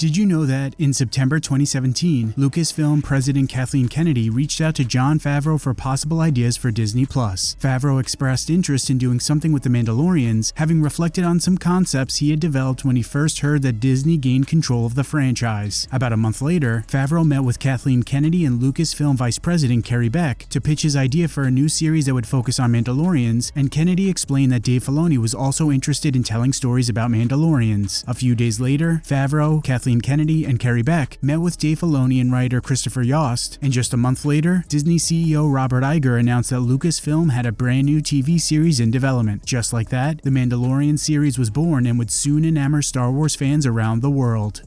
Did you know that in September 2017, Lucasfilm president Kathleen Kennedy reached out to Jon Favreau for possible ideas for Disney Plus? Favreau expressed interest in doing something with The Mandalorians, having reflected on some concepts he had developed when he first heard that Disney gained control of the franchise. About a month later, Favreau met with Kathleen Kennedy and Lucasfilm Vice President Carrie Beck to pitch his idea for a new series that would focus on Mandalorians, and Kennedy explained that Dave Filoni was also interested in telling stories about Mandalorians. A few days later, Favreau, Kathleen Kathleen Kennedy and Carrie Beck met with Dave Filoni and writer Christopher Yost, and just a month later, Disney CEO Robert Iger announced that Lucasfilm had a brand new TV series in development. Just like that, the Mandalorian series was born and would soon enamor Star Wars fans around the world.